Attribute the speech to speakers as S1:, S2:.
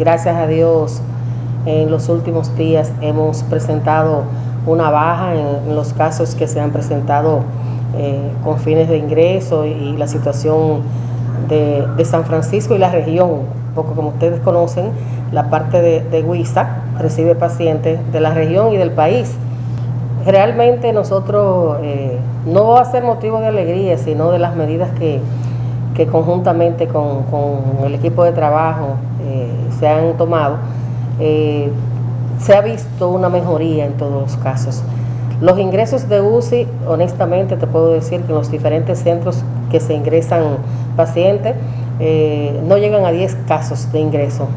S1: gracias a Dios en los últimos días hemos presentado una baja en, los casos que se han presentado eh, con fines de ingreso y, la situación de, San Francisco y la región, porque como ustedes conocen, la parte de, de Huiza recibe pacientes de la región y del país. Realmente nosotros eh, no va a ser motivo de alegría, sino de las medidas que, conjuntamente con, el equipo de trabajo eh, se han tomado, eh, se ha visto una mejoría en todos los casos. Los ingresos de UCI, honestamente te puedo decir que en los diferentes centros que se ingresan pacientes, no llegan a 10 casos de ingreso